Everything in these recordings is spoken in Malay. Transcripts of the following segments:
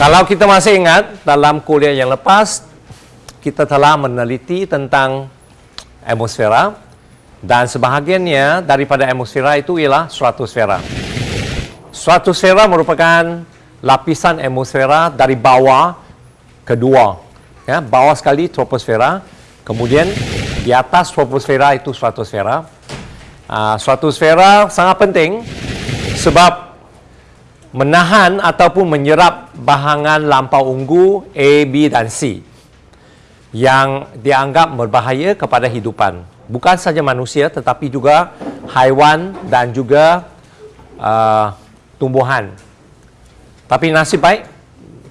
Kalau kita masih ingat dalam kuliah yang lepas kita telah meneliti tentang atmosfera dan sebahagiannya daripada atmosfera itu ialah stratosfera. Stratosfera merupakan lapisan atmosfera dari bawah kedua. Ya, bawah sekali troposfera, kemudian di atas troposfera itu stratosfera. Uh, stratosfera sangat penting sebab menahan ataupun menyerap bahangan lampau unggu A, B dan C yang dianggap berbahaya kepada hidupan. Bukan saja manusia tetapi juga haiwan dan juga uh, tumbuhan. Tapi nasib baik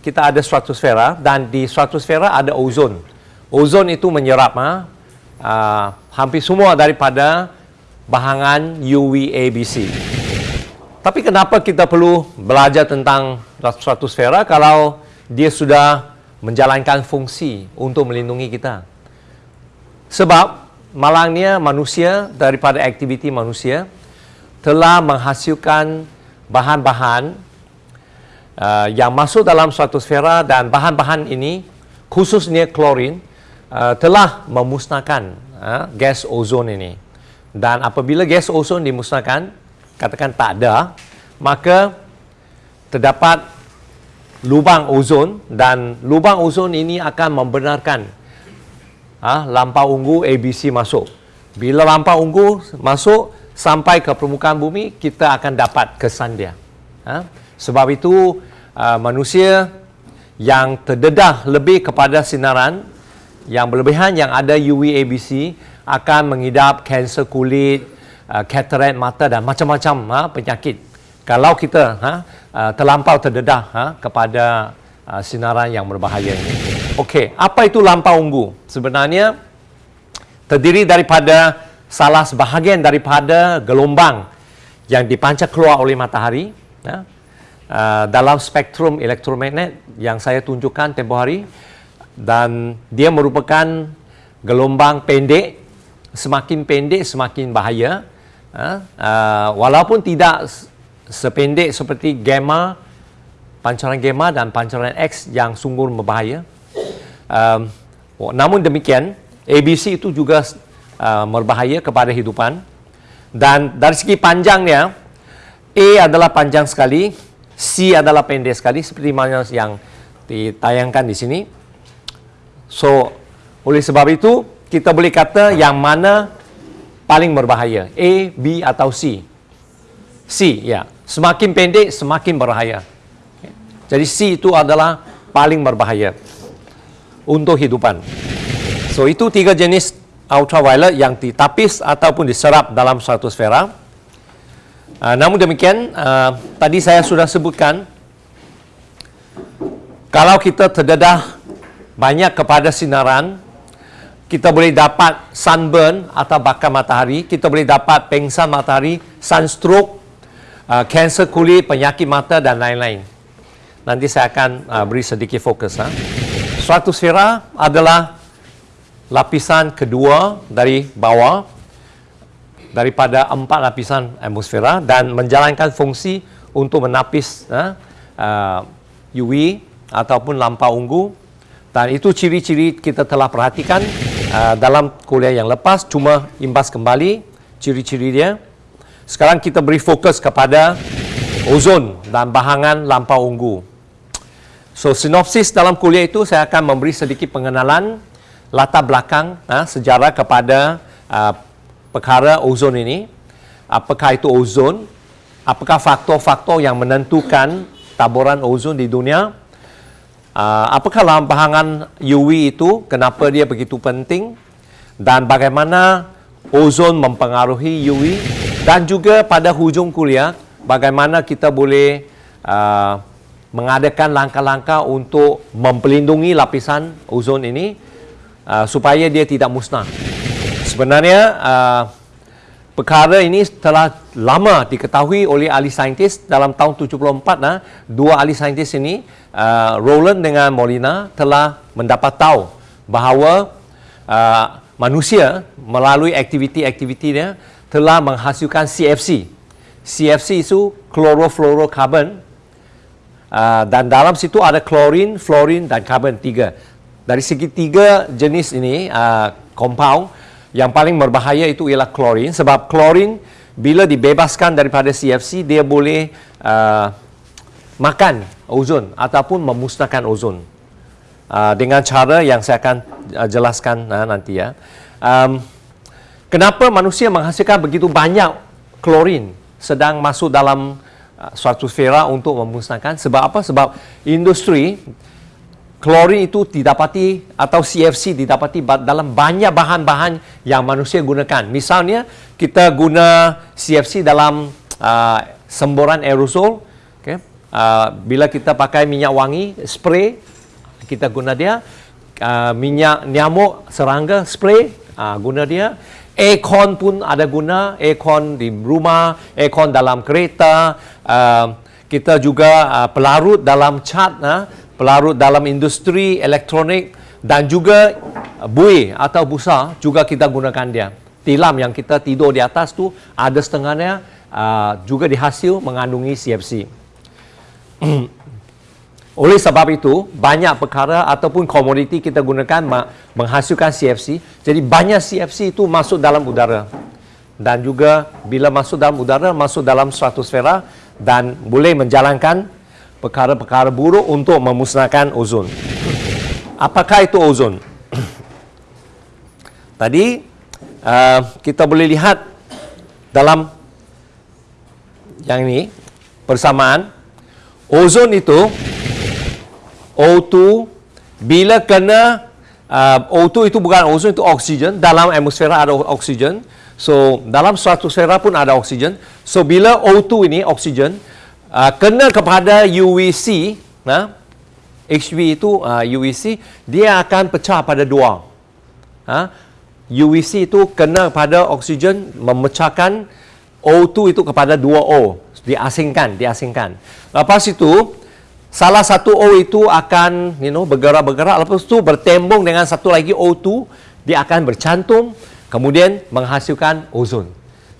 kita ada stratosfera dan di stratosfera ada ozon. Ozon itu menyerap ha, uh, hampir semua daripada bahangan UVABC. Tapi kenapa kita perlu belajar tentang stratosfera kalau dia sudah menjalankan fungsi untuk melindungi kita? Sebab malangnya manusia daripada aktiviti manusia telah menghasilkan bahan-bahan uh, yang masuk dalam stratosfera dan bahan-bahan ini khususnya klorin uh, telah memusnahkan uh, gas ozon ini. Dan apabila gas ozon dimusnahkan, katakan tak ada, maka terdapat lubang ozon dan lubang ozon ini akan membenarkan ha, lampau unggu ABC masuk. Bila lampau unggu masuk sampai ke permukaan bumi, kita akan dapat kesan dia. Ha? Sebab itu uh, manusia yang terdedah lebih kepada sinaran yang berlebihan yang ada UVABC akan mengidap kanser kulit, uh, katarak mata dan macam-macam ha, penyakit. Kalau kita ha, uh, terlampau terdedah ha, kepada uh, sinaran yang berbahaya ini. Okey, apa itu lampau unggu? Sebenarnya terdiri daripada salah sebahagian daripada gelombang yang dipancar keluar oleh matahari ya, uh, dalam spektrum elektromagnet yang saya tunjukkan tempoh hari dan dia merupakan gelombang pendek semakin pendek semakin bahaya uh, uh, walaupun tidak sependek seperti gamma pancaran gamma dan pancaran X yang sungguh berbahaya. Um, namun demikian ABC itu juga uh, berbahaya kepada hidupan. Dan dari segi panjangnya A adalah panjang sekali C adalah pendek sekali seperti mana yang ditayangkan di sini. So oleh sebab itu kita boleh kata yang mana paling berbahaya A, B atau C? C, ya. Semakin pendek semakin berbahaya. Jadi C itu adalah paling berbahaya untuk hidupan. So itu tiga jenis ultraviolet yang ditapis ataupun diserap dalam stratosfera uh, namun demikian uh, tadi saya sudah sebutkan kalau kita terdedah banyak kepada sinaran kita boleh dapat sunburn atau bakar matahari, kita boleh dapat pengsan matahari, sunstroke, kanser uh, kulit, penyakit mata dan lain-lain. Nanti saya akan uh, beri sedikit fokus. Ha. Stratosfera adalah lapisan kedua dari bawah daripada empat lapisan atmosfera dan menjalankan fungsi untuk menapis ha, uh, UV ataupun lampau unggu dan itu ciri-ciri kita telah perhatikan uh, dalam kuliah yang lepas cuma imbas kembali ciri-ciri dia. Sekarang kita beri fokus kepada ozon dan bahangan lampau unggu. So sinopsis dalam kuliah itu saya akan memberi sedikit pengenalan latar belakang uh, sejarah kepada uh, perkara ozon ini. Apakah itu ozon? Apakah faktor-faktor yang menentukan taburan ozon di dunia? Uh, apakah bahangan UV itu, kenapa dia begitu penting dan bagaimana ozon mempengaruhi UV dan juga pada hujung kuliah bagaimana kita boleh uh, mengadakan langkah-langkah untuk mempelindungi lapisan ozon ini uh, supaya dia tidak musnah. Sebenarnya uh, perkara ini telah lama diketahui oleh ahli saintis dalam tahun 74 nah dua ahli saintis ini uh, Roland dengan Molina telah mendapat tahu bahawa uh, manusia melalui aktiviti-aktivitinya telah menghasilkan CFC CFC itu chlorofluorocarbon uh, dan dalam situ ada klorin, fluorin dan karbon tiga. Dari segi tiga jenis ini uh, compound yang paling berbahaya itu ialah klorin sebab klorin bila dibebaskan daripada CFC dia boleh uh, makan ozon ataupun memusnahkan ozon uh, dengan cara yang saya akan uh, jelaskan uh, nanti ya. Um, kenapa manusia menghasilkan begitu banyak klorin sedang masuk dalam uh, suatu sfera untuk memusnahkan sebab apa? Sebab industri klorin itu didapati atau CFC didapati dalam banyak bahan-bahan yang manusia gunakan. Misalnya kita guna CFC dalam uh, semburan aerosol Uh, bila kita pakai minyak wangi spray kita guna dia. Uh, minyak nyamuk serangga spray uh, guna dia. Aircon pun ada guna aircon di rumah aircon dalam kereta. Uh, kita juga uh, pelarut dalam cat uh, pelarut dalam industri elektronik dan juga uh, bui atau busa juga kita gunakan dia tilam yang kita tidur di atas tu ada setengahnya uh, juga dihasil mengandungi CFC Oleh sebab itu, banyak perkara ataupun komoditi kita gunakan menghasilkan CFC. Jadi banyak CFC itu masuk dalam udara. Dan juga bila masuk dalam udara, masuk dalam stratosfera dan boleh menjalankan perkara-perkara buruk untuk memusnahkan ozon. Apakah itu ozon? Tadi uh, kita boleh lihat dalam yang ini persamaan ozon itu O2 bila kena uh, O2 itu bukan ozon itu oksigen dalam atmosfera ada oksigen so dalam stratosfera pun ada oksigen so bila O2 ini oksigen uh, kena kepada UVC nah HV itu uh, UVC dia akan pecah pada dua. Ha? UVC itu kena pada oksigen memecahkan O2 itu kepada dua O. Diasingkan diasingkan. Lepas itu salah satu O itu akan you know bergerak-bergerak. Lepas itu bertembung dengan satu lagi O2 dia akan bercantum kemudian menghasilkan ozon.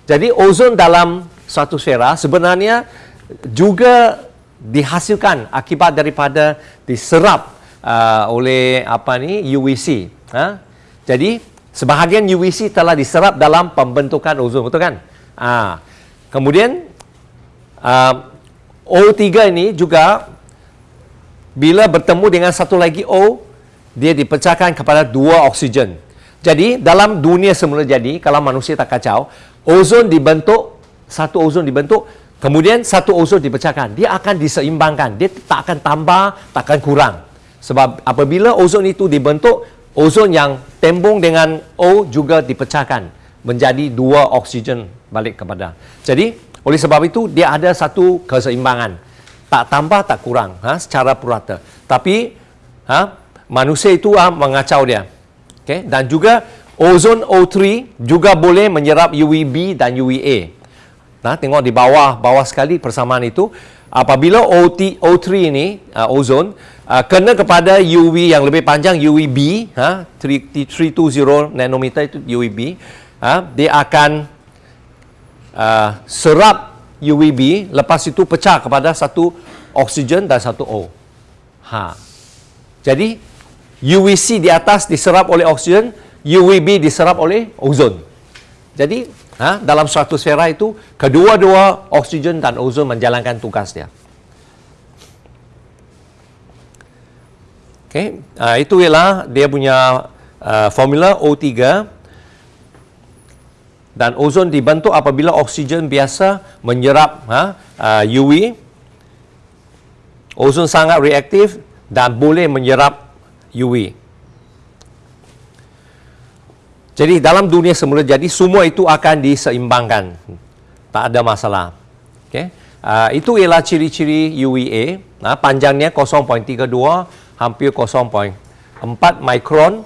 Jadi ozon dalam satu sfera sebenarnya juga dihasilkan akibat daripada diserap uh, oleh apa ni UVC ha? jadi sebahagian UVC telah diserap dalam pembentukan ozon betul kan ha. kemudian uh, O3 ini juga bila bertemu dengan satu lagi O dia dipecahkan kepada dua oksigen jadi dalam dunia semula jadi kalau manusia tak kacau ozon dibentuk satu ozon dibentuk kemudian satu ozon dipecahkan dia akan diseimbangkan dia tak akan tambah tak akan kurang sebab apabila ozon itu dibentuk ozon yang tembung dengan O juga dipecahkan menjadi dua oksigen balik kepada jadi oleh sebab itu dia ada satu keseimbangan. Tak tambah tak kurang ha, secara purata. Tapi ha, manusia itu ha, mengacau dia. Okay? Dan juga ozon O3 juga boleh menyerap UVB dan UVA. Nah, tengok di bawah bawah sekali persamaan itu apabila OT, O3 ini uh, ozon uh, kena kepada UV yang lebih panjang UVB ha 320 nanometer itu UVB ha, dia akan uh, serap UVB lepas itu pecah kepada satu oksigen dan satu O. Ha. Jadi UVC di atas diserap oleh oksigen, UVB diserap oleh ozon. Jadi ha, dalam stratosfera itu kedua-dua oksigen dan ozon menjalankan tugas dia. Okay. Uh, itu ialah dia punya uh, formula O3 dan ozon dibentuk apabila oksigen biasa menyerap ha, uh, UV. Ozon sangat reaktif dan boleh menyerap UV. Jadi dalam dunia semula jadi semua itu akan diseimbangkan. Tak ada masalah. Okay. Uh, itu ialah ciri-ciri UVA. Uh, panjangnya 0.32 hampir 0.4 mikron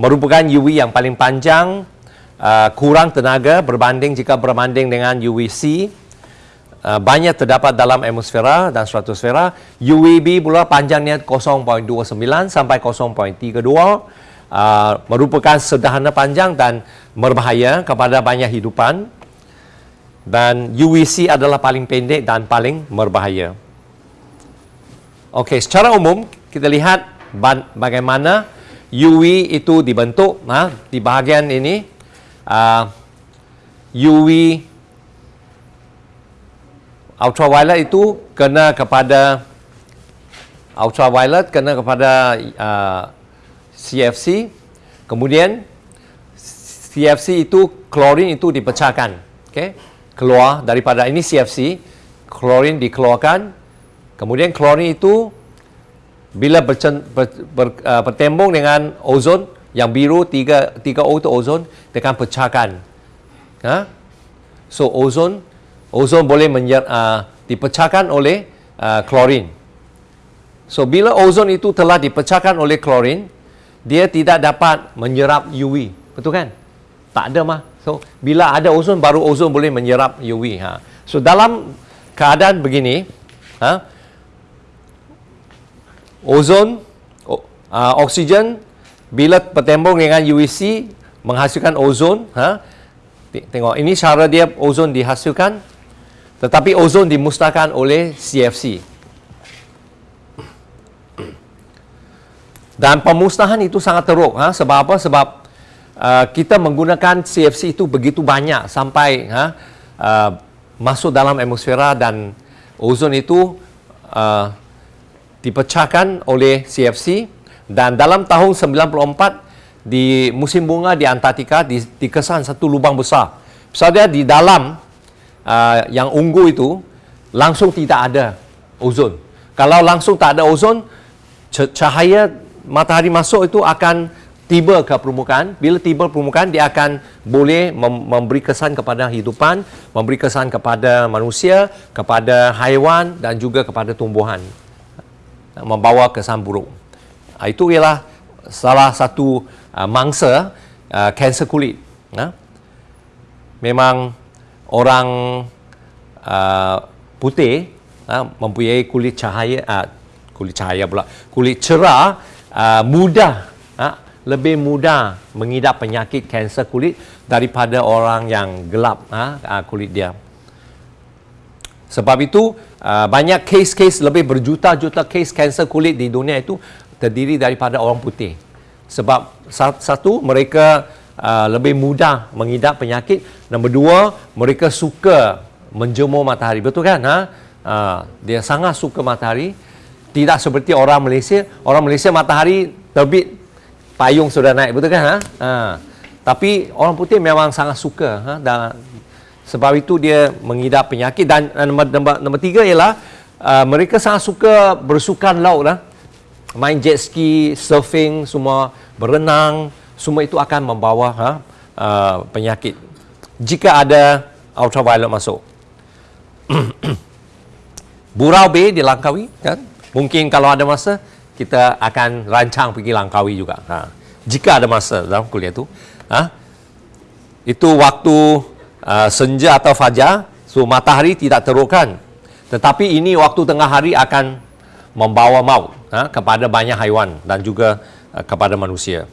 merupakan UV yang paling panjang uh, kurang tenaga berbanding jika berbanding dengan UVC uh, banyak terdapat dalam atmosfera dan stratosfera UVB pula panjangnya 0.29 sampai 0.32 uh, merupakan sederhana panjang dan berbahaya kepada banyak hidupan. Dan UVC adalah paling pendek dan paling berbahaya. Okey, secara umum kita lihat bagaimana UV itu dibentuk ha, di bahagian ini. Uh, UV ultraviolet itu kena kepada ultraviolet kena kepada uh, CFC kemudian CFC itu klorin itu dipecahkan okay? keluar daripada ini CFC klorin dikeluarkan kemudian klorin itu bila bercen, ber, ber, uh, bertembung dengan ozon yang biru 3 3O itu ozon akan pecahkan ha? so ozon ozon boleh menyer, uh, dipecahkan oleh uh, klorin so bila ozon itu telah dipecahkan oleh klorin dia tidak dapat menyerap UV betul kan tak ada mah so bila ada ozon baru ozon boleh menyerap UV ha so dalam keadaan begini ha ozon, uh, oksigen bila bertembung dengan UVC menghasilkan ozon. Ha? Tengok, ini cara dia ozon dihasilkan. Tetapi ozon dimusnahkan oleh CFC. Dan pemusnahan itu sangat teruk. Ha? Sebab apa? Sebab uh, kita menggunakan CFC itu begitu banyak sampai ha, uh, masuk dalam atmosfera dan ozon itu uh, dipecahkan oleh CFC dan dalam tahun 94 di musim bunga di Antartika di, dikesan satu lubang besar. Misalnya di dalam uh, yang ungu itu langsung tidak ada ozon. Kalau langsung tak ada ozon, cahaya matahari masuk itu akan tiba ke permukaan. Bila tiba permukaan, dia akan boleh mem memberi kesan kepada hidupan, memberi kesan kepada manusia, kepada haiwan dan juga kepada tumbuhan membawa kesan buruk. Ah, itu ialah salah satu uh, mangsa uh, kanser kulit. Memang orang uh, putih uh, mempunyai kulit cahaya, uh, kulit cahaya pula, kulit cerah, uh, mudah, uh, lebih mudah mengidap penyakit kanser kulit daripada orang yang gelap uh, uh, kulit dia. Sebab itu uh, banyak kes-kes lebih berjuta-juta kes kanser kulit di dunia itu terdiri daripada orang putih. Sebab satu mereka uh, lebih mudah mengidap penyakit, nombor dua mereka suka menjemur matahari. Betul kan? Ha? Uh, dia sangat suka matahari. Tidak seperti orang Malaysia. Orang Malaysia matahari terbit payung sudah naik. Betul kan? Ha? Uh, tapi orang putih memang sangat suka ha? dan sebab itu dia mengidap penyakit dan nombor, nombor, nombor tiga ialah uh, mereka sangat suka bersukan laut lah. Main jet ski, surfing, semua berenang, semua itu akan membawa ha, uh, penyakit. Jika ada ultraviolet masuk. Burau B di Langkawi kan? Mungkin kalau ada masa kita akan rancang pergi Langkawi juga. Ha. Jika ada masa dalam kuliah itu. Ha? Itu waktu uh, senja atau fajar, so matahari tidak terukkan. Tetapi ini waktu tengah hari akan membawa maut ha, kepada banyak haiwan dan juga uh, kepada manusia.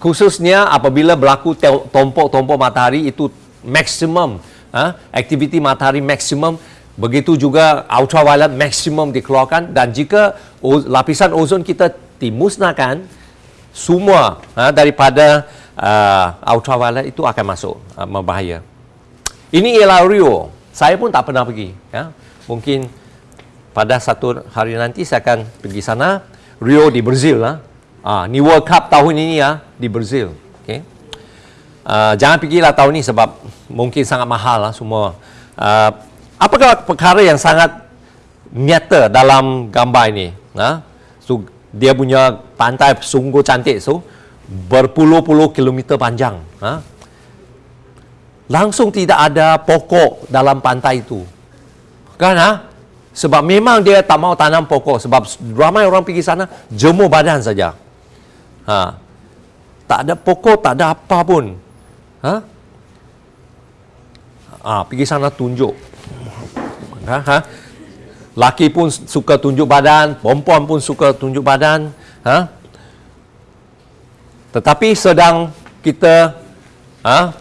Khususnya apabila berlaku tompok-tompok matahari itu maksimum, ha, aktiviti matahari maksimum, begitu juga ultraviolet maksimum dikeluarkan dan jika lapisan ozon kita dimusnahkan, semua ha, daripada uh, ultraviolet itu akan masuk uh, membahaya. Ini ialah Rio. Saya pun tak pernah pergi. Ya. Mungkin pada satu hari nanti saya akan pergi sana. Rio di Brazil. lah. Uh, ni World Cup tahun ini ya di Brazil. Okay. Uh, jangan pergilah tahun ini sebab mungkin sangat mahal lah semua. Uh, apakah perkara yang sangat nyata dalam gambar ini? Uh, so, dia punya pantai sungguh cantik. So, berpuluh-puluh kilometer panjang. Ha? Langsung tidak ada pokok dalam pantai itu. Kan? Ha? Sebab memang dia tak mau tanam pokok. Sebab ramai orang pergi sana, jemur badan saja. Ha? Tak ada pokok, tak ada apa pun. Ha? Ha, pergi sana tunjuk. Ha? Ha? Laki pun suka tunjuk badan, perempuan pun suka tunjuk badan. Ha? Tetapi sedang kita ha,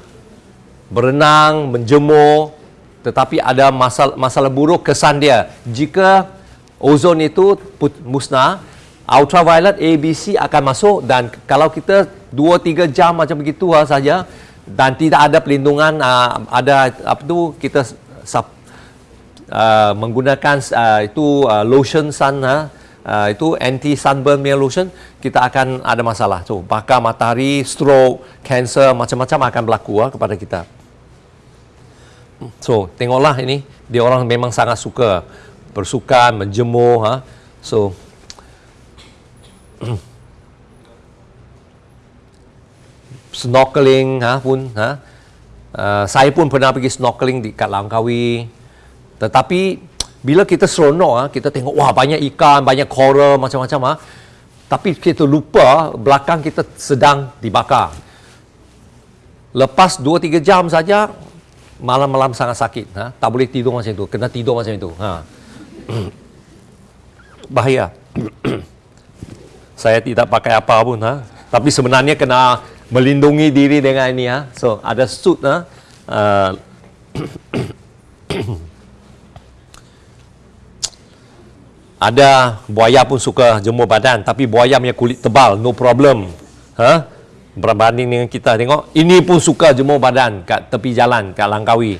berenang, menjemur, tetapi ada masalah, masalah buruk kesan dia. Jika ozon itu musnah, ultraviolet ABC akan masuk dan kalau kita 2-3 jam macam begitu saja dan tidak ada pelindungan uh, ada apa tu kita uh, menggunakan uh, itu uh, lotion sun uh, uh, itu anti sunburn meal lotion kita akan ada masalah. So bakar matahari stroke cancer macam-macam akan berlaku uh, kepada kita. So tengoklah ini dia orang memang sangat suka. Bersukan menjemur ha? So snorkeling ha pun ha? Uh, saya pun pernah pergi snorkeling di kat Langkawi tetapi bila kita seronok ha, kita tengok wah banyak ikan banyak coral macam-macam ha tapi kita lupa belakang kita sedang dibakar. Lepas 2 3 jam saja malam-malam sangat sakit ha tak boleh tidur macam itu kena tidur macam itu ha bahaya. Saya tidak pakai apa pun ha tapi sebenarnya kena melindungi diri dengan ini ha so ada suit ha uh, ada buaya pun suka jemur badan tapi buaya punya kulit tebal no problem. Ha? Berbanding dengan kita tengok ini pun suka jemur badan kat tepi jalan kat Langkawi.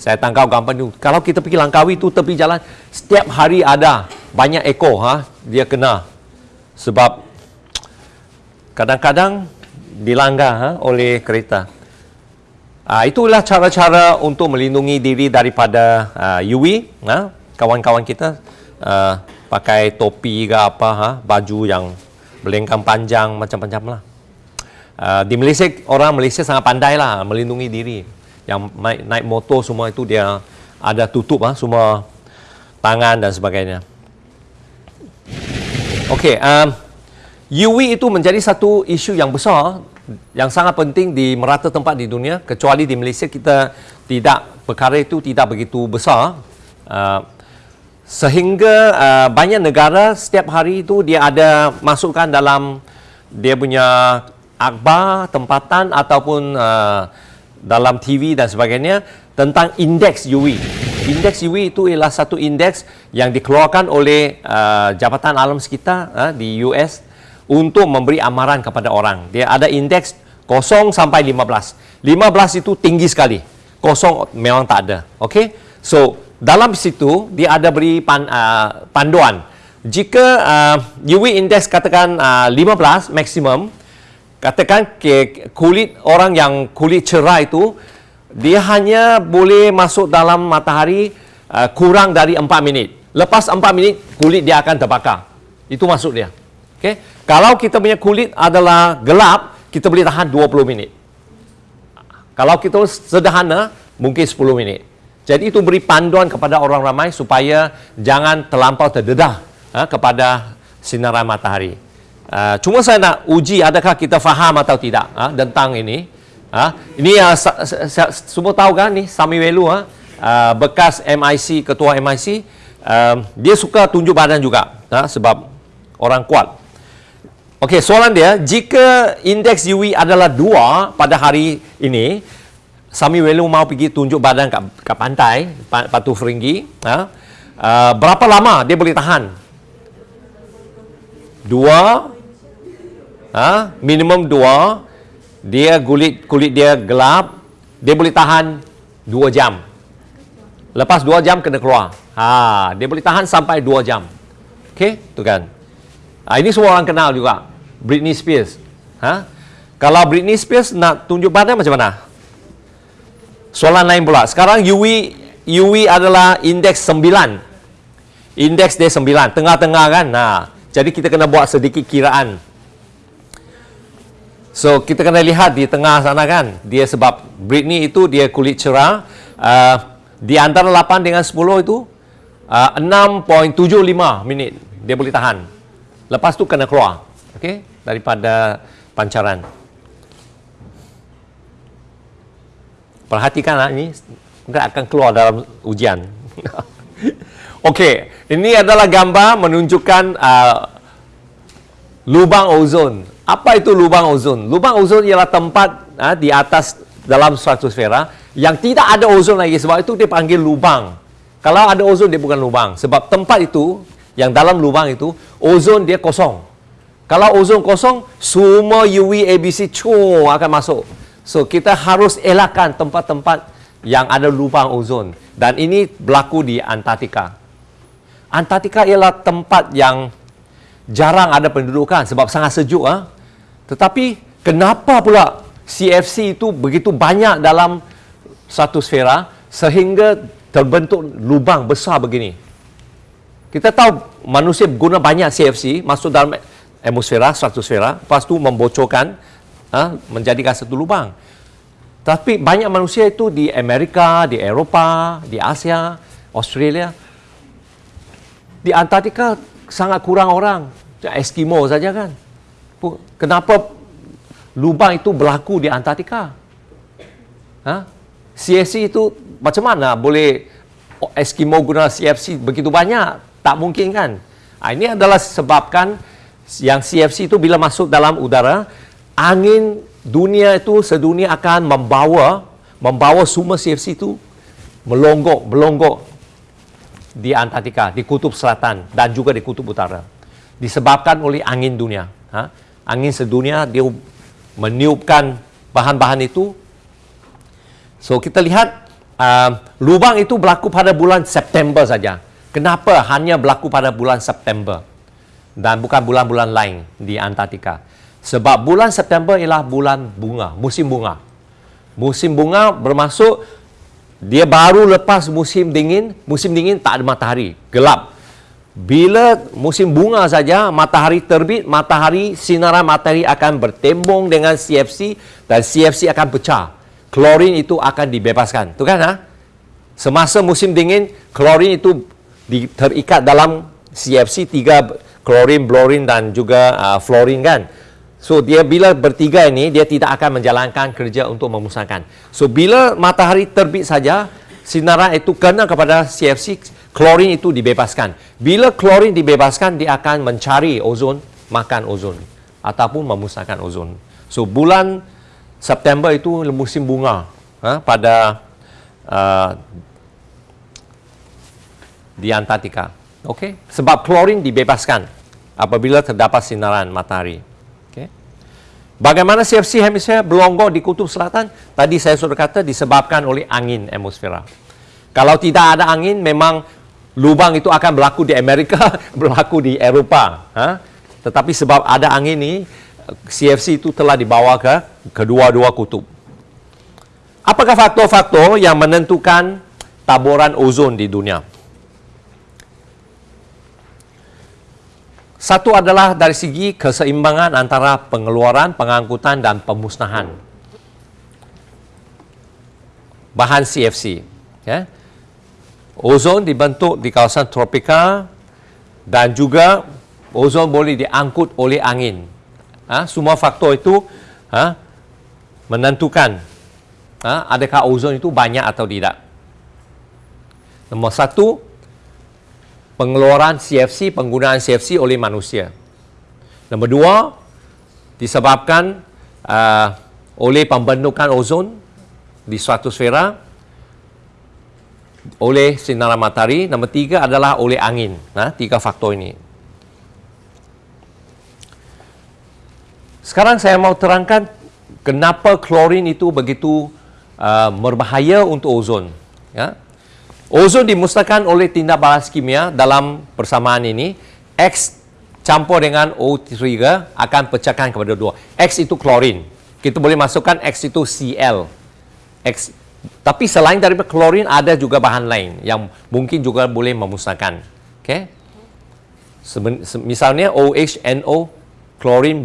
Saya tangkap gambar tu kalau kita pergi Langkawi tu tepi jalan setiap hari ada banyak ekor ha dia kena. Sebab kadang-kadang dilanggar ha, oleh kereta. Uh, itulah cara-cara untuk melindungi diri daripada uh, UV ha, kawan-kawan kita uh, pakai topi ke apa ha, baju yang berlengkang panjang macam-macam lah. Uh, di Malaysia orang Malaysia sangat pandai lah melindungi diri. Yang naik, naik motor semua itu dia ada tutup ha, semua tangan dan sebagainya. Okey, um, UV itu menjadi satu isu yang besar yang sangat penting di merata tempat di dunia kecuali di Malaysia kita tidak perkara itu tidak begitu besar. Uh, sehingga uh, banyak negara setiap hari itu dia ada masukkan dalam dia punya akhbar tempatan ataupun uh, dalam TV dan sebagainya tentang indeks UV. Indeks UV itu ialah satu indeks yang dikeluarkan oleh uh, Jabatan Alam Sekitar uh, di US untuk memberi amaran kepada orang. Dia ada indeks 0 sampai 15. 15 itu tinggi sekali. 0 memang tak ada. Okey. So dalam situ dia ada beri pan, uh, panduan. Jika uh, UV index katakan uh, 15 maksimum katakan ke kulit orang yang kulit cerah itu dia hanya boleh masuk dalam matahari uh, kurang dari 4 minit. Lepas 4 minit kulit dia akan terbakar. Itu maksud dia. Okay? kalau kita punya kulit adalah gelap kita boleh tahan 20 minit. Kalau kita sederhana mungkin 10 minit jadi itu beri panduan kepada orang ramai supaya jangan terlampau terdedah ha, kepada sinaran matahari. Uh, cuma saya nak uji adakah kita faham atau tidak ha, tentang ini. Ha. Ini uh, semua tahu kan ni Sami Welu uh, bekas MIC ketua MIC uh, dia suka tunjuk badan juga ha, sebab orang kuat. Okey, soalan dia, jika indeks UV adalah dua pada hari ini, Sami Welu mau pergi tunjuk badan kat, kat pantai, Patu Feringgi. Ha? Uh, berapa lama dia boleh tahan? Dua, ha? minimum dua. Dia kulit kulit dia gelap, dia boleh tahan dua jam. Lepas dua jam kena keluar. Ha, dia boleh tahan sampai dua jam. Okey, tu kan. Ha, ini semua orang kenal juga. Britney Spears. Ha? Kalau Britney Spears nak tunjuk badan macam mana? Soalan lain pula. Sekarang UV UV adalah indeks 9. Indeks dia 9, tengah-tengah kan. Nah, jadi kita kena buat sedikit kiraan. So, kita kena lihat di tengah sana kan. Dia sebab Britney itu dia kulit cerah. Uh, di antara 8 dengan 10 itu uh, 6.75 minit dia boleh tahan. Lepas tu kena keluar. Okey, daripada pancaran. Perhatikanlah ini mungkin akan keluar dalam ujian. Okey, ini adalah gambar menunjukkan uh, lubang ozon. Apa itu lubang ozon? Lubang ozon ialah tempat uh, di atas dalam stratosfera yang tidak ada ozon lagi sebab itu dia panggil lubang. Kalau ada ozon dia bukan lubang sebab tempat itu yang dalam lubang itu, ozon dia kosong. Kalau ozon kosong, semua UV ABC cu akan masuk. So kita harus elakkan tempat-tempat yang ada lubang ozon dan ini berlaku di Antartika. Antartika ialah tempat yang jarang ada pendudukan sebab sangat sejuk ah. Tetapi kenapa pula CFC itu begitu banyak dalam satu sfera sehingga terbentuk lubang besar begini? Kita tahu manusia guna banyak CFC masuk dalam atmosfera, stratosfera, lepas tu membocorkan, ha, menjadikan satu lubang. Tapi banyak manusia itu di Amerika, di Eropah, di Asia, Australia. Di Antartika sangat kurang orang. Eskimo saja kan. Kenapa lubang itu berlaku di Antartika? Ha? CFC itu macam mana boleh Eskimo guna CFC begitu banyak? Tak mungkin kan? Ha, ini adalah sebabkan yang CFC itu bila masuk dalam udara, angin dunia itu sedunia akan membawa membawa semua CFC itu melonggok, melonggok di Antartika, di kutub selatan dan juga di kutub utara. Disebabkan oleh angin dunia. Ha? Angin sedunia dia meniupkan bahan-bahan itu. So kita lihat uh, lubang itu berlaku pada bulan September saja. Kenapa hanya berlaku pada bulan September? dan bukan bulan-bulan lain di Antartika. Sebab bulan September ialah bulan bunga, musim bunga. Musim bunga bermaksud dia baru lepas musim dingin, musim dingin tak ada matahari, gelap. Bila musim bunga saja, matahari terbit, matahari, sinaran matahari akan bertembung dengan CFC dan CFC akan pecah. Klorin itu akan dibebaskan. Tu kan ha? Semasa musim dingin, klorin itu terikat dalam CFC tiga klorin, blorin dan juga uh, fluorin kan. So dia bila bertiga ini dia tidak akan menjalankan kerja untuk memusnahkan. So bila matahari terbit saja sinaran itu kena kepada CFC klorin itu dibebaskan. Bila klorin dibebaskan dia akan mencari ozon, makan ozon ataupun memusnahkan ozon. So bulan September itu musim bunga ha, pada uh, di Antartika. Okey, sebab klorin dibebaskan apabila terdapat sinaran matahari. Bagaimana CFC hemisfer berlonggok di kutub selatan? Tadi saya sudah kata disebabkan oleh angin atmosfera. Kalau tidak ada angin, memang lubang itu akan berlaku di Amerika, berlaku di Eropah. Ha? Tetapi sebab ada angin ini, CFC itu telah dibawa ke kedua-dua kutub. Apakah faktor-faktor yang menentukan taburan ozon di dunia? Satu adalah dari segi keseimbangan antara pengeluaran, pengangkutan dan pemusnahan bahan CFC. Ya. Ozon dibentuk di kawasan tropika dan juga ozon boleh diangkut oleh angin. Ha, semua faktor itu ha, menentukan ha, adakah ozon itu banyak atau tidak. Nombor satu, pengeluaran CFC, penggunaan CFC oleh manusia. Nombor dua, disebabkan uh, oleh pembentukan ozon di stratosfera oleh sinar matahari. Nombor tiga adalah oleh angin. Nah, tiga faktor ini. Sekarang saya mau terangkan kenapa klorin itu begitu uh, berbahaya untuk ozon. Ya. Ozon dimusnahkan oleh tindak balas kimia dalam persamaan ini. X campur dengan O3 akan pecahkan kepada dua. X itu klorin. Kita boleh masukkan X itu Cl. X. Tapi selain daripada klorin ada juga bahan lain yang mungkin juga boleh memusnahkan. Okay? Misalnya OH, NO, klorin,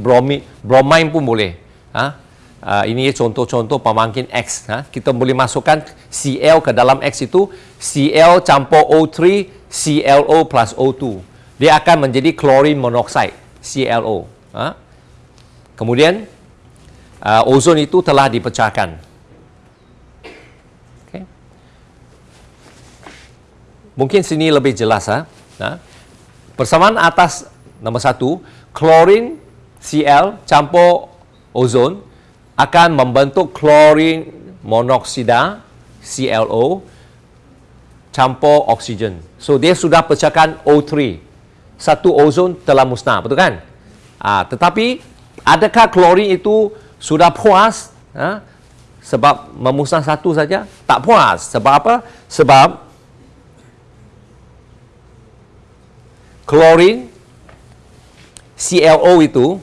bromine pun boleh. Ha? Uh, ini contoh-contoh pemangkin X. Ha? Kita boleh masukkan Cl ke dalam X itu. Cl campur O3, ClO plus O2. Dia akan menjadi klorin monoxide, ClO. Ha? Kemudian, uh, ozon itu telah dipecahkan. Okay. Mungkin sini lebih jelas. Ha? Ha? Persamaan atas nombor satu, klorin Cl campur ozon akan membentuk klorin monoksida ClO campur oksigen. So dia sudah pecahkan O3. satu ozon telah musnah, betul kan? Ha, tetapi adakah klorin itu sudah puas ha, sebab memusnah satu saja? Tak puas. Sebab apa? Sebab klorin ClO itu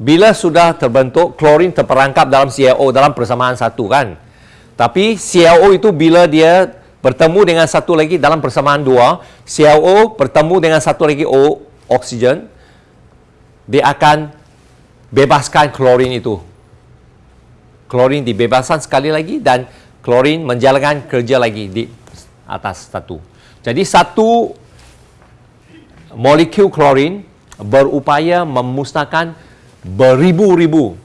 bila sudah terbentuk klorin terperangkap dalam ClO dalam persamaan satu kan. Tapi ClO itu bila dia bertemu dengan satu lagi dalam persamaan dua, ClO bertemu dengan satu lagi O oksigen, dia akan bebaskan klorin itu. Klorin dibebaskan sekali lagi dan klorin menjalankan kerja lagi di atas satu. Jadi satu molekul klorin berupaya memusnahkan beribu-ribu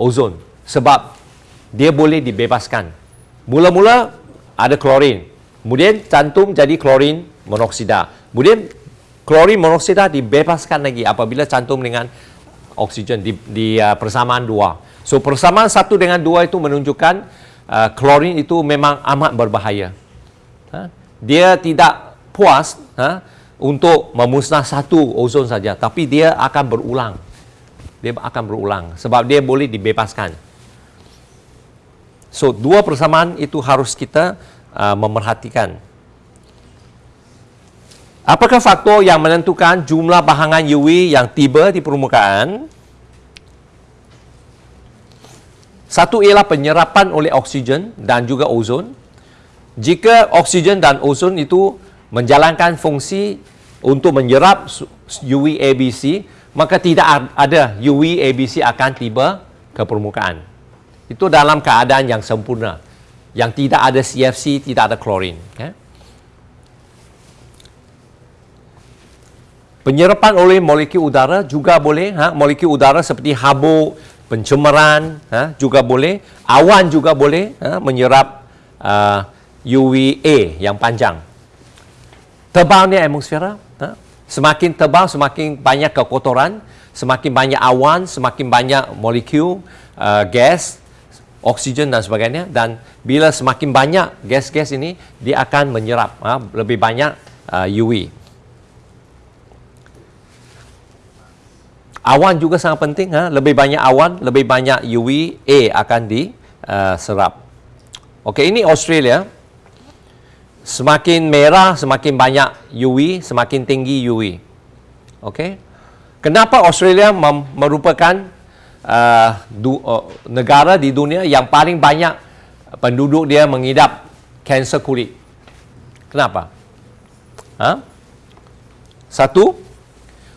ozon sebab dia boleh dibebaskan. Mula-mula ada klorin. Kemudian cantum jadi klorin monoksida. Kemudian klorin monoksida dibebaskan lagi apabila cantum dengan oksigen di, di uh, persamaan dua. So persamaan satu dengan dua itu menunjukkan uh, klorin itu memang amat berbahaya. Ha? Dia tidak puas ha? untuk memusnah satu ozon saja, tapi dia akan berulang. Dia akan berulang sebab dia boleh dibebaskan. So dua persamaan itu harus kita uh, memerhatikan. Apakah faktor yang menentukan jumlah bahangan UV yang tiba di permukaan? Satu ialah penyerapan oleh oksigen dan juga ozon. Jika oksigen dan ozon itu menjalankan fungsi untuk menyerap UV ABC, maka tidak ada UV ABC akan tiba ke permukaan. Itu dalam keadaan yang sempurna. Yang tidak ada CFC, tidak ada klorin. Okay? Penyerapan oleh molekul udara juga boleh, ha? molekul udara seperti habuk, pencemaran ha? juga boleh, awan juga boleh ha? menyerap uh, UVA yang panjang. Tebalnya atmosfera, ha? Semakin tebal semakin banyak kekotoran, semakin banyak awan, semakin banyak molekul uh, gas, oksigen dan sebagainya dan bila semakin banyak gas-gas ini dia akan menyerap ha? lebih banyak uh, UV. Awan juga sangat penting. Ha? Lebih banyak awan, lebih banyak UVA akan diserap. Uh, Okey, ini Australia. Semakin merah, semakin banyak UV, semakin tinggi UV. Okey. Kenapa Australia merupakan uh, du, uh, negara di dunia yang paling banyak penduduk dia mengidap kanser kulit? Kenapa? Ha? Satu,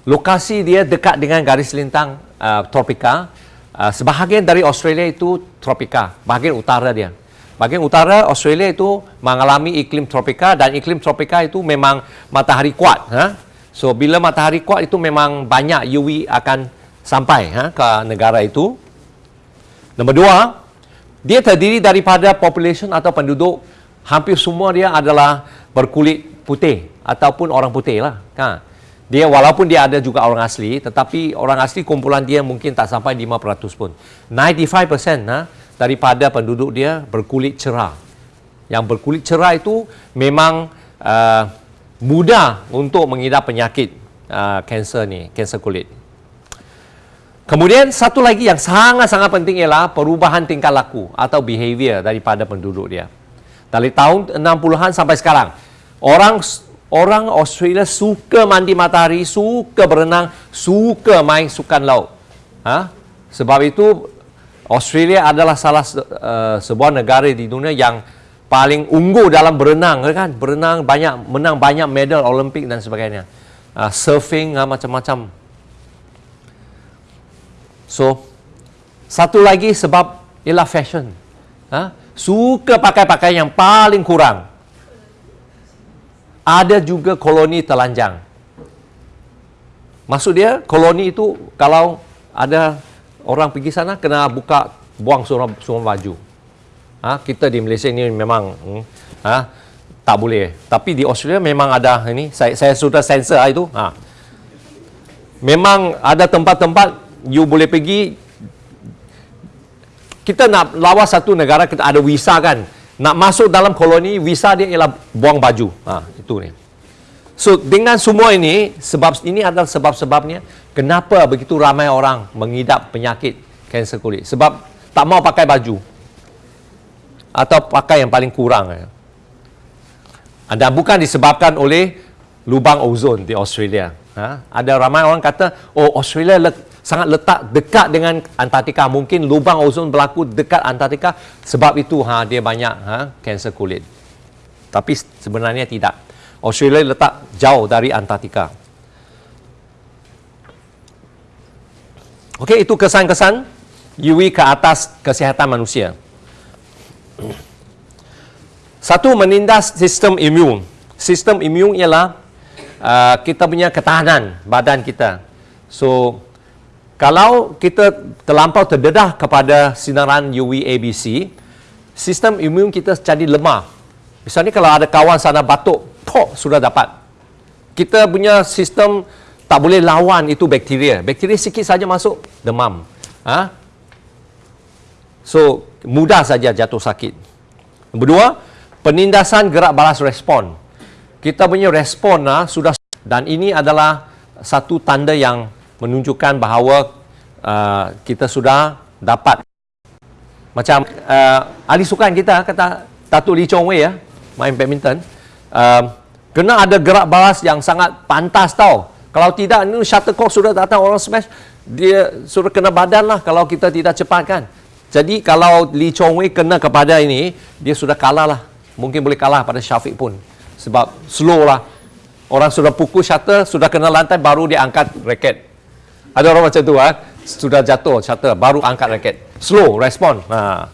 lokasi dia dekat dengan garis lintang uh, tropika. Uh, sebahagian dari Australia itu tropika, bahagian utara dia. Bahagian utara Australia itu mengalami iklim tropika dan iklim tropika itu memang matahari kuat. Ha? So, bila matahari kuat itu memang banyak UV akan sampai ha, ke negara itu. Nombor dua, dia terdiri daripada population atau penduduk hampir semua dia adalah berkulit putih ataupun orang putih lah. Ha dia walaupun dia ada juga orang asli tetapi orang asli kumpulan dia mungkin tak sampai 5% pun 95% ha, daripada penduduk dia berkulit cerah yang berkulit cerah itu memang uh, mudah untuk mengidap penyakit uh, kanser ni kanser kulit kemudian satu lagi yang sangat-sangat penting ialah perubahan tingkah laku atau behavior daripada penduduk dia dari tahun 60-an sampai sekarang orang Orang Australia suka mandi matahari, suka berenang, suka main sukan laut. Ha? Sebab itu Australia adalah salah uh, sebuah negara di dunia yang paling unggul dalam berenang kan? Berenang banyak menang banyak medal olimpik dan sebagainya. Uh, surfing uh, macam-macam. So satu lagi sebab ialah fashion. Uh, suka pakai pakaian yang paling kurang. Ada juga koloni telanjang. Maksud dia, koloni itu kalau ada orang pergi sana, kena buka, buang semua, semua baju. Ha, kita di Malaysia ini memang hmm, ha, tak boleh. Tapi di Australia memang ada ini. Saya, saya sudah sensor itu. Ha. Memang ada tempat-tempat you boleh pergi. Kita nak lawas satu negara, kita ada visa kan nak masuk dalam koloni visa dia ialah buang baju ha itu ni So dengan semua ini sebab ini adalah sebab-sebabnya kenapa begitu ramai orang mengidap penyakit kanser kulit? Sebab tak mau pakai baju. Atau pakai yang paling kurang ya. dan bukan disebabkan oleh lubang ozon di Australia. Ha? ada ramai orang kata oh Australia le sangat letak dekat dengan Antartika. Mungkin lubang ozon berlaku dekat Antartika sebab itu ha, dia banyak ha, kanser kulit. Tapi sebenarnya tidak Australia letak jauh dari Antartika. Okey, itu kesan-kesan UV ke atas kesihatan manusia. Satu, menindas sistem imun. Sistem imun ialah uh, kita punya ketahanan badan kita. So, kalau kita terlampau terdedah kepada sinaran UV ABC, sistem imun kita jadi lemah. Misalnya kalau ada kawan sana batuk, tok sudah dapat. Kita punya sistem tak boleh lawan itu bakteria. Bakteria sikit saja masuk, demam. Ha? So, mudah saja jatuh sakit. Nombor dua, penindasan gerak balas respon. Kita punya respon ha, sudah dan ini adalah satu tanda yang menunjukkan bahawa uh, kita sudah dapat macam uh, ahli sukan kita kata Datuk Lee Chong Wei ya main badminton uh, kena ada gerak balas yang sangat pantas tau. Kalau tidak, ini shuttlecock sudah datang orang smash, dia sudah kena badan lah kalau kita tidak cepat kan. Jadi kalau Lee Chong Wei kena kepada ini, dia sudah kalah lah. Mungkin boleh kalah pada Syafiq pun. Sebab slow lah. Orang sudah pukul shuttle, sudah kena lantai, baru dia angkat raket. Ada orang macam tu ha? Sudah jatuh shuttle, baru angkat raket. Slow, respon. Ha.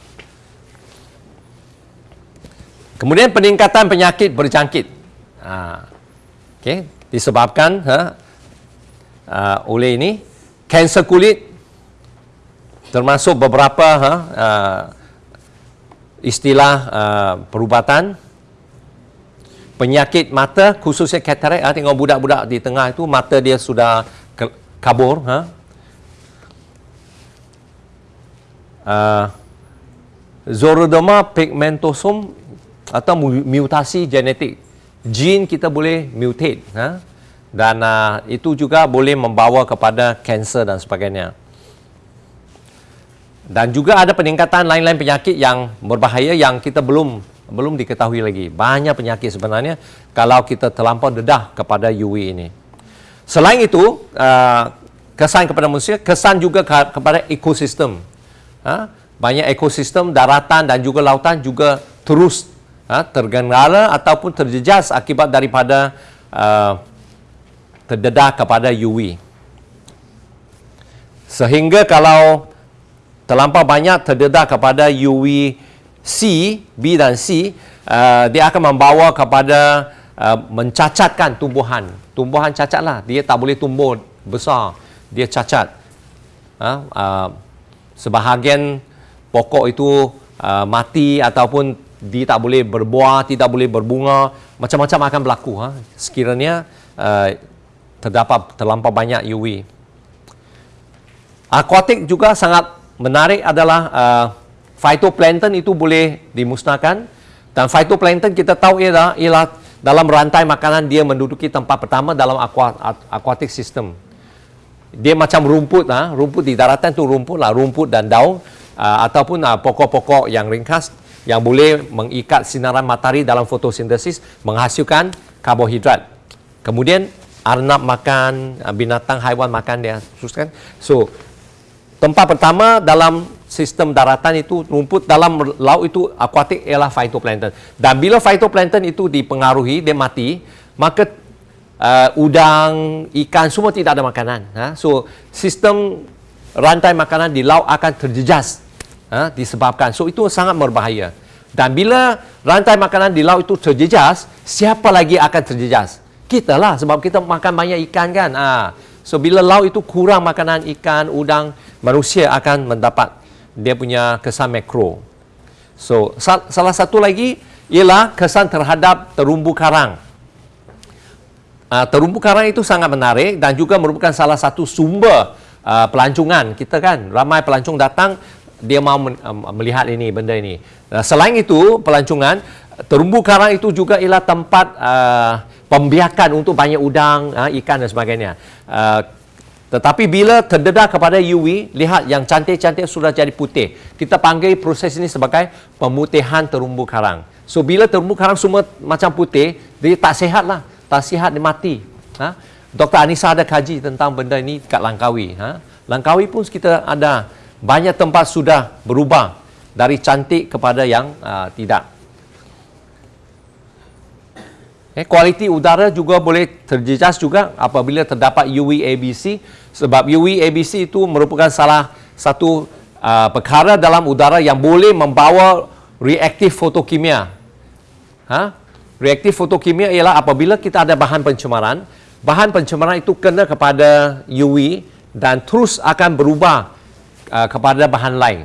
Kemudian peningkatan penyakit berjangkit. Ha. Okay. Disebabkan ha, uh, oleh ini kanser kulit termasuk beberapa ha, uh, istilah uh, perubatan penyakit mata khususnya katarak ha, tengok budak-budak di tengah itu mata dia sudah kabur ha. Uh, Zorodoma pigmentosum atau mutasi genetik. Gene kita boleh mutate ha? dan uh, itu juga boleh membawa kepada kanser dan sebagainya. Dan juga ada peningkatan lain-lain penyakit yang berbahaya yang kita belum belum diketahui lagi. Banyak penyakit sebenarnya kalau kita terlampau dedah kepada UV ini. Selain itu uh, kesan kepada manusia kesan juga ke kepada ekosistem. Ha? banyak ekosistem daratan dan juga lautan juga terus ha, tergendala ataupun terjejas akibat daripada uh, terdedah kepada UV. Sehingga kalau terlampau banyak terdedah kepada UV C, B dan C, uh, dia akan membawa kepada uh, mencacatkan tumbuhan. Tumbuhan cacatlah, dia tak boleh tumbuh besar, dia cacat. Ha, uh, sebahagian pokok itu uh, mati ataupun dia tak boleh berbuah, tidak boleh berbunga, macam-macam akan berlaku ha? sekiranya uh, terdapat terlampau banyak UV. Aquatik juga sangat menarik adalah uh, phytoplankton itu boleh dimusnahkan dan phytoplankton kita tahu ialah, ialah dalam rantai makanan dia menduduki tempat pertama dalam aquatic system. Dia macam rumput, ha? rumput di daratan itu rumput lah, rumput dan daun uh, ataupun uh, pokok-pokok yang ringkas yang boleh mengikat sinaran matahari dalam fotosintesis menghasilkan karbohidrat. Kemudian arnab makan, uh, binatang haiwan makan dia. Kan? So, tempat pertama dalam sistem daratan itu rumput dalam laut itu akuatik ialah phytoplankton. Dan bila phytoplankton itu dipengaruhi, dia mati, maka uh, udang, ikan semua tidak ada makanan. Ha? So, sistem rantai makanan di laut akan terjejas ha, disebabkan. So itu sangat berbahaya. Dan bila rantai makanan di laut itu terjejas, siapa lagi akan terjejas? Kita lah sebab kita makan banyak ikan kan. Ha. So bila laut itu kurang makanan ikan, udang, manusia akan mendapat dia punya kesan makro. So sal salah satu lagi ialah kesan terhadap terumbu karang. Uh, terumbu karang itu sangat menarik dan juga merupakan salah satu sumber uh, pelancongan kita kan. Ramai pelancong datang dia mau melihat ini benda ini. Selain itu pelancongan terumbu karang itu juga ialah tempat uh, pembiakan untuk banyak udang, uh, ikan dan sebagainya. Uh, tetapi bila terdedah kepada UV, lihat yang cantik-cantik sudah jadi putih. Kita panggil proses ini sebagai pemutihan terumbu karang. So bila terumbu karang semua macam putih, dia tak sihat lah. Tak sihat, dia mati. Ha? Dr. Anissa ada kaji tentang benda ini kat Langkawi. Ha? Langkawi pun kita ada banyak tempat sudah berubah dari cantik kepada yang uh, tidak. Eh, kualiti udara juga boleh terjejas juga apabila terdapat UVABC sebab UVABC itu merupakan salah satu uh, perkara dalam udara yang boleh membawa reaktif fotokimia. Ha? Reaktif fotokimia ialah apabila kita ada bahan pencemaran, bahan pencemaran itu kena kepada UV dan terus akan berubah uh, kepada bahan lain.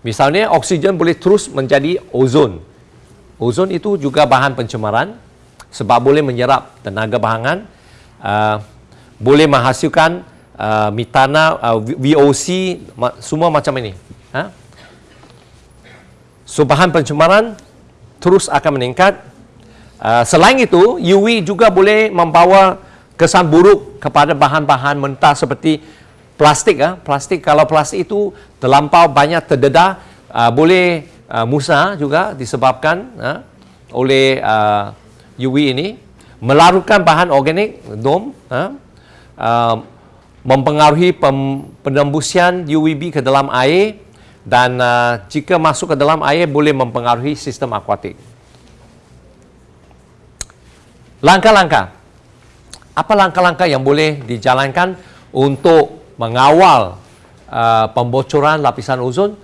Misalnya oksigen boleh terus menjadi ozon. Ozon itu juga bahan pencemaran sebab boleh menyerap tenaga bahangan uh, boleh menghasilkan uh, mitana uh, VOC ma- semua macam ini ha? so bahan pencemaran terus akan meningkat uh, selain itu UV juga boleh membawa kesan buruk kepada bahan-bahan mentah seperti plastik uh, plastik kalau plastik itu terlampau banyak terdedah uh, boleh uh, musnah juga disebabkan uh, oleh uh, UV ini melarutkan bahan organik dom ha, uh, mempengaruhi pem, penembusian UVB ke dalam air dan uh, jika masuk ke dalam air boleh mempengaruhi sistem akuatik. Langkah-langkah. Apa langkah-langkah yang boleh dijalankan untuk mengawal uh, pembocoran lapisan ozon?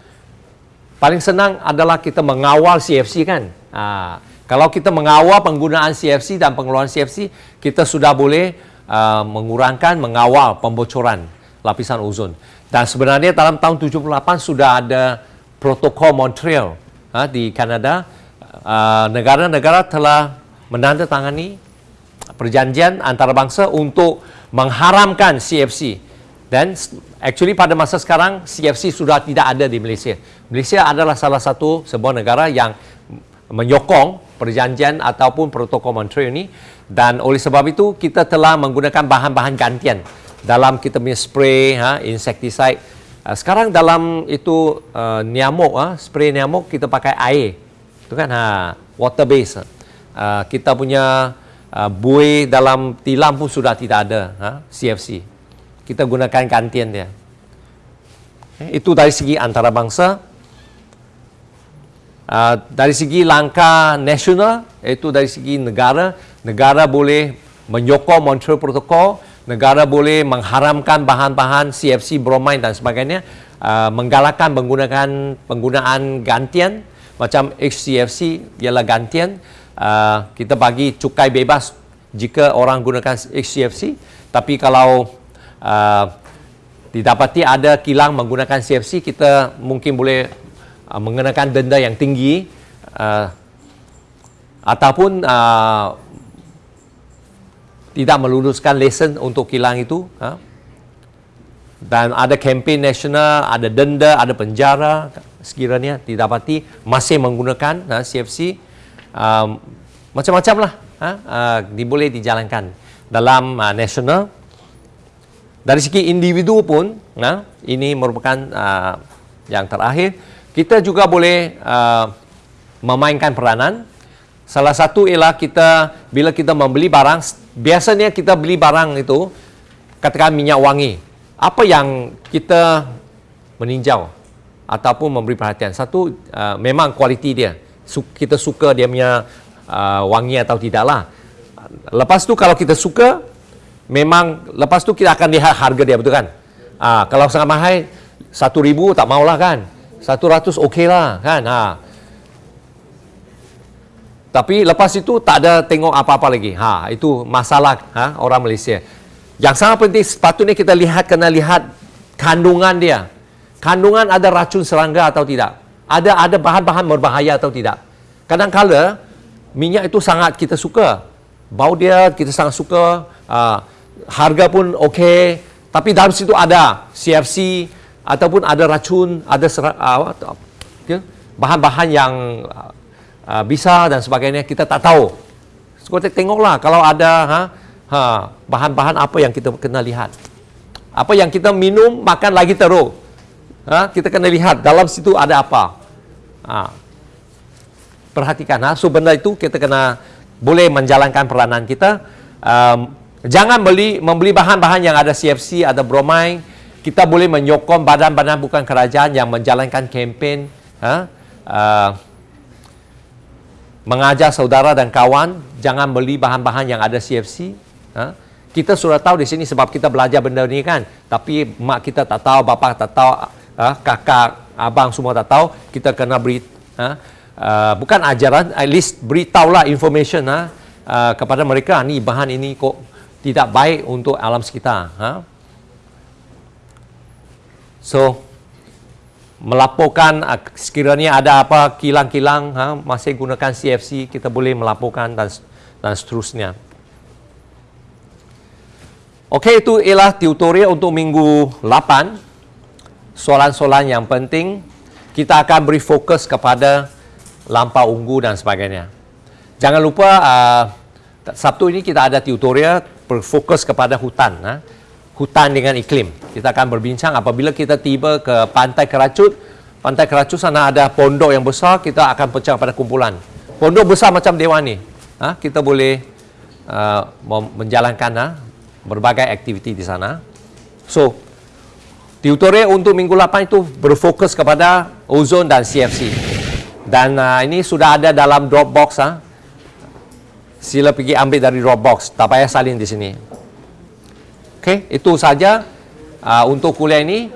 Paling senang adalah kita mengawal CFC kan. Uh, kalau kita mengawal penggunaan CFC dan pengeluaran CFC, kita sudah boleh uh, mengurangkan, mengawal pembocoran lapisan ozon. Dan sebenarnya dalam tahun 78 sudah ada protokol Montreal uh, di Kanada. Uh, negara-negara telah menandatangani perjanjian antarabangsa untuk mengharamkan CFC. Dan actually pada masa sekarang CFC sudah tidak ada di Malaysia. Malaysia adalah salah satu sebuah negara yang menyokong perjanjian ataupun protokol Montreal ini. Dan oleh sebab itu kita telah menggunakan bahan-bahan gantian. Dalam kita punya spray ha insecticide uh, sekarang dalam itu uh, nyamuk ha spray nyamuk kita pakai air. Tu kan ha water base. Uh, kita punya uh, buih dalam tilam pun sudah tidak ada ha CFC kita gunakan gantian dia. Eh, itu dari segi antarabangsa. Uh, dari segi langkah nasional iaitu dari segi negara. Negara boleh menyokong Montreal Protocol negara boleh mengharamkan bahan-bahan CFC bromine dan sebagainya. Uh, menggalakkan menggunakan penggunaan gantian. Macam HCFC ialah gantian. Uh, kita bagi cukai bebas jika orang gunakan HCFC tapi kalau uh, didapati ada kilang menggunakan CFC kita mungkin boleh uh, mengenakan denda yang tinggi uh, ataupun uh, tidak meluluskan lesen untuk kilang itu uh, dan ada kempen nasional, ada denda, ada penjara sekiranya didapati masih menggunakan uh, CFC uh, macam-macam lah uh, uh, boleh dijalankan dalam uh, nasional dari segi individu pun uh, ini merupakan uh, yang terakhir kita juga boleh uh, memainkan peranan. Salah satu ialah kita bila kita membeli barang, biasanya kita beli barang itu katakan minyak wangi. Apa yang kita meninjau ataupun memberi perhatian? Satu uh, memang kualiti dia. Kita suka dia punya uh, wangi atau tidaklah. Lepas tu kalau kita suka memang lepas tu kita akan lihat harga dia betul kan? Uh, kalau sangat mahal satu ribu tak maulah kan? 100 okey lah kan ha. Tapi lepas itu tak ada tengok apa-apa lagi. Ha, itu masalah ha, orang Malaysia. Yang sangat penting sepatutnya kita lihat kena lihat kandungan dia. Kandungan ada racun serangga atau tidak? Ada ada bahan-bahan berbahaya atau tidak? Kadang-kala minyak itu sangat kita suka. Bau dia kita sangat suka. Uh, harga pun okey. Tapi dalam situ ada CFC, ataupun ada racun, ada uh, bahan-bahan yang uh, bisa dan sebagainya kita tak tahu kita tengoklah kalau ada ha, ha, bahan-bahan apa yang kita kena lihat. Apa yang kita minum, makan lagi teruk. Ha, kita kena lihat dalam situ ada apa. Ha. Perhatikan. Ha. So, benda itu kita kena boleh menjalankan peranan kita. Um, jangan beli membeli bahan-bahan yang ada CFC, ada bromine. Kita boleh menyokong badan-badan bukan kerajaan yang menjalankan kempen. Ha? Uh, mengajar saudara dan kawan jangan beli bahan-bahan yang ada CFC. Ha? Kita sudah tahu di sini sebab kita belajar benda ni kan. Tapi mak kita tak tahu, bapa tak tahu, ha? kakak, abang semua tak tahu. Kita kena beri, ha? uh, bukan ajaran, at least beritahulah information ha? uh, kepada mereka. Ni bahan ini kok tidak baik untuk alam sekitar. Ha? So, melaporkan uh, sekiranya ada apa kilang-kilang ha, masih gunakan CFC kita boleh melaporkan dan dan seterusnya. Okey itu ialah tutorial untuk minggu 8. Soalan-soalan yang penting kita akan beri fokus kepada lampau unggu dan sebagainya. Jangan lupa uh, Sabtu ini kita ada tutorial berfokus kepada hutan. Ha? hutan dengan iklim. Kita akan berbincang apabila kita tiba ke Pantai Keracut. Pantai Keracut sana ada pondok yang besar, kita akan pecah pada kumpulan. Pondok besar macam Dewan ni. Ha, kita boleh uh, menjalankan ha, berbagai aktiviti di sana. So, tutorial untuk minggu 8 itu berfokus kepada ozon dan CFC. Dan uh, ini sudah ada dalam Dropbox. Ha. Sila pergi ambil dari Dropbox. Tak payah salin di sini. Okey, itu saja uh, untuk kuliah ini.